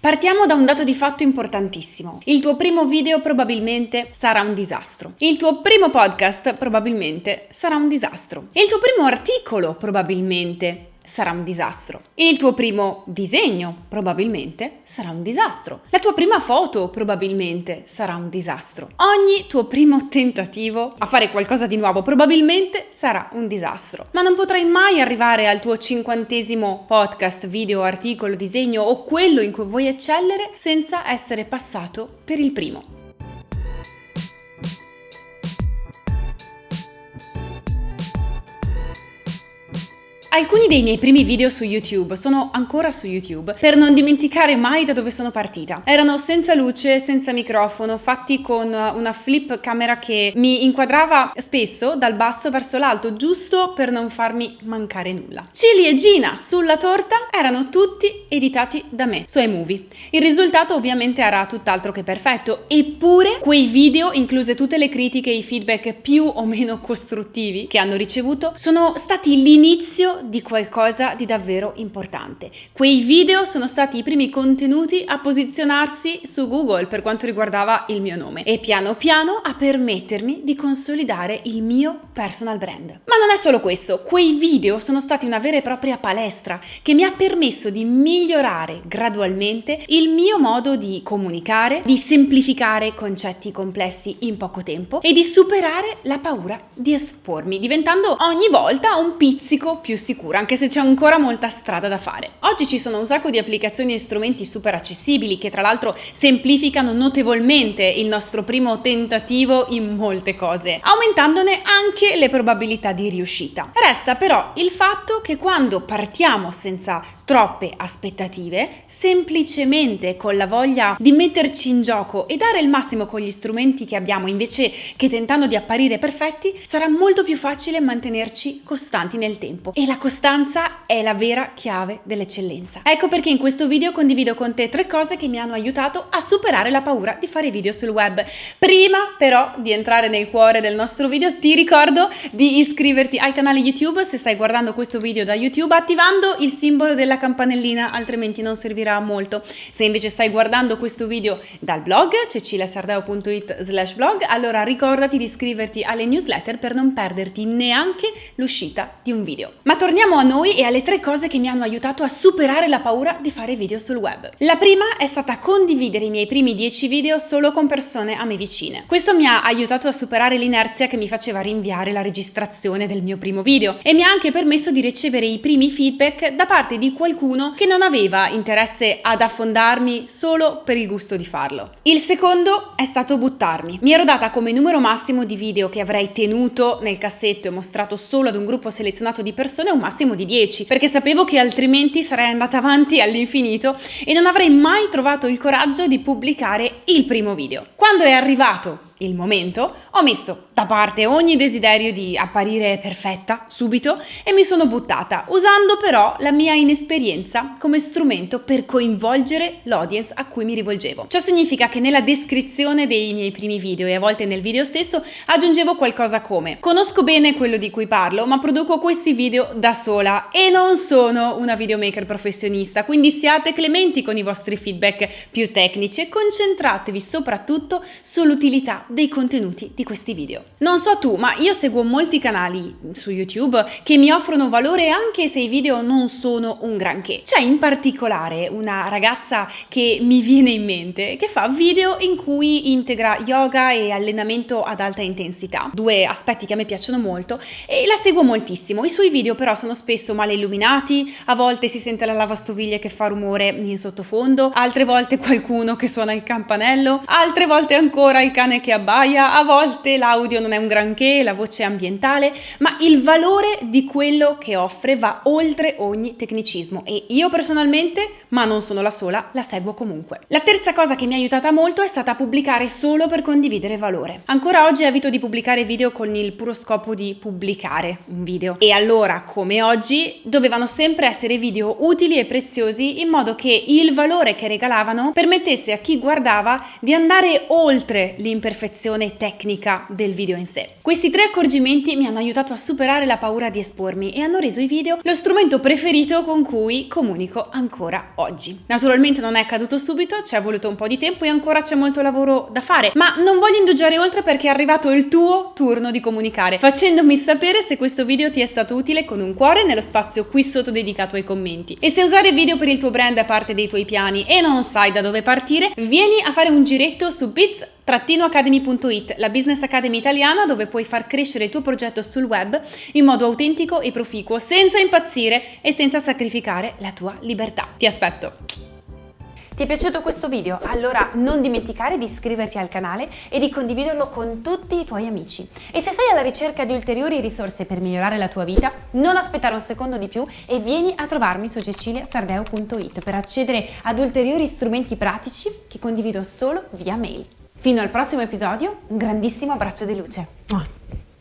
Partiamo da un dato di fatto importantissimo. Il tuo primo video probabilmente sarà un disastro. Il tuo primo podcast probabilmente sarà un disastro. Il tuo primo articolo probabilmente sarà un disastro. Il tuo primo disegno probabilmente sarà un disastro. La tua prima foto probabilmente sarà un disastro. Ogni tuo primo tentativo a fare qualcosa di nuovo probabilmente sarà un disastro. Ma non potrai mai arrivare al tuo cinquantesimo podcast, video, articolo, disegno o quello in cui vuoi eccellere senza essere passato per il primo. Alcuni dei miei primi video su YouTube sono ancora su YouTube per non dimenticare mai da dove sono partita. Erano senza luce, senza microfono, fatti con una flip camera che mi inquadrava spesso dal basso verso l'alto, giusto per non farmi mancare nulla. Cili e Gina sulla torta erano tutti editati da me su iMovie. Il risultato ovviamente era tutt'altro che perfetto, eppure quei video, incluse tutte le critiche e i feedback più o meno costruttivi che hanno ricevuto, sono stati l'inizio di qualcosa di davvero importante. Quei video sono stati i primi contenuti a posizionarsi su Google per quanto riguardava il mio nome e piano piano a permettermi di consolidare il mio personal brand. Ma non è solo questo, quei video sono stati una vera e propria palestra che mi ha permesso di migliorare gradualmente il mio modo di comunicare, di semplificare concetti complessi in poco tempo e di superare la paura di espormi, diventando ogni volta un pizzico più sicuro sicura, anche se c'è ancora molta strada da fare. Oggi ci sono un sacco di applicazioni e strumenti super accessibili che tra l'altro semplificano notevolmente il nostro primo tentativo in molte cose, aumentandone anche le probabilità di riuscita. Resta però il fatto che quando partiamo senza troppe aspettative, semplicemente con la voglia di metterci in gioco e dare il massimo con gli strumenti che abbiamo invece che tentando di apparire perfetti, sarà molto più facile mantenerci costanti nel tempo. E la costanza è la vera chiave dell'eccellenza. Ecco perché in questo video condivido con te tre cose che mi hanno aiutato a superare la paura di fare video sul web. Prima però di entrare nel cuore del nostro video ti ricordo di iscriverti al canale YouTube se stai guardando questo video da YouTube attivando il simbolo della campanellina altrimenti non servirà a molto. Se invece stai guardando questo video dal blog ceciliasardeo.it slash blog allora ricordati di iscriverti alle newsletter per non perderti neanche l'uscita di un video. Ma torniamo a noi e alle tre cose che mi hanno aiutato a superare la paura di fare video sul web. La prima è stata condividere i miei primi 10 video solo con persone a me vicine. Questo mi ha aiutato a superare l'inerzia che mi faceva rinviare la registrazione del mio primo video e mi ha anche permesso di ricevere i primi feedback da parte di qualcuno che non aveva interesse ad affondarmi solo per il gusto di farlo. Il secondo è stato buttarmi. Mi ero data come numero massimo di video che avrei tenuto nel cassetto e mostrato solo ad un gruppo selezionato di persone un massimo di 10, perché sapevo che altrimenti sarei andata avanti all'infinito e non avrei mai trovato il coraggio di pubblicare il primo video. Quando è arrivato il momento, ho messo da parte ogni desiderio di apparire perfetta subito e mi sono buttata, usando però la mia inesperienza come strumento per coinvolgere l'audience a cui mi rivolgevo. Ciò significa che nella descrizione dei miei primi video e a volte nel video stesso aggiungevo qualcosa come conosco bene quello di cui parlo, ma produco questi video da sola e non sono una videomaker professionista, quindi siate clementi con i vostri feedback più tecnici e concentratevi soprattutto sull'utilità dei contenuti di questi video. Non so tu, ma io seguo molti canali su YouTube che mi offrono valore anche se i video non sono un granché. C'è in particolare una ragazza che mi viene in mente che fa video in cui integra yoga e allenamento ad alta intensità, due aspetti che a me piacciono molto e la seguo moltissimo. I suoi video però sono spesso male illuminati, a volte si sente la lavastoviglie che fa rumore in sottofondo, altre volte qualcuno che suona il campanello, altre volte ancora il cane che abbaia, a volte l'audio non è un granché, la voce è ambientale, ma il valore di quello che offre va oltre ogni tecnicismo e io personalmente, ma non sono la sola, la seguo comunque. La terza cosa che mi ha aiutata molto è stata pubblicare solo per condividere valore. Ancora oggi evito di pubblicare video con il puro scopo di pubblicare un video e allora, come oggi, dovevano sempre essere video utili e preziosi in modo che il valore che regalavano permettesse a chi guardava di andare oltre l'imperfezione perfezione tecnica del video in sé. Questi tre accorgimenti mi hanno aiutato a superare la paura di espormi e hanno reso i video lo strumento preferito con cui comunico ancora oggi. Naturalmente non è accaduto subito, ci è voluto un po' di tempo e ancora c'è molto lavoro da fare, ma non voglio indugiare oltre perché è arrivato il tuo turno di comunicare, facendomi sapere se questo video ti è stato utile con un cuore nello spazio qui sotto dedicato ai commenti. E se usare video per il tuo brand è parte dei tuoi piani e non sai da dove partire, vieni a fare un giretto su Bits academy.it, la business academy italiana dove puoi far crescere il tuo progetto sul web in modo autentico e proficuo, senza impazzire e senza sacrificare la tua libertà. Ti aspetto! Ti è piaciuto questo video? Allora non dimenticare di iscriverti al canale e di condividerlo con tutti i tuoi amici. E se sei alla ricerca di ulteriori risorse per migliorare la tua vita, non aspettare un secondo di più e vieni a trovarmi su ceciliasardeo.it per accedere ad ulteriori strumenti pratici che condivido solo via mail. Fino al prossimo episodio, un grandissimo abbraccio di luce.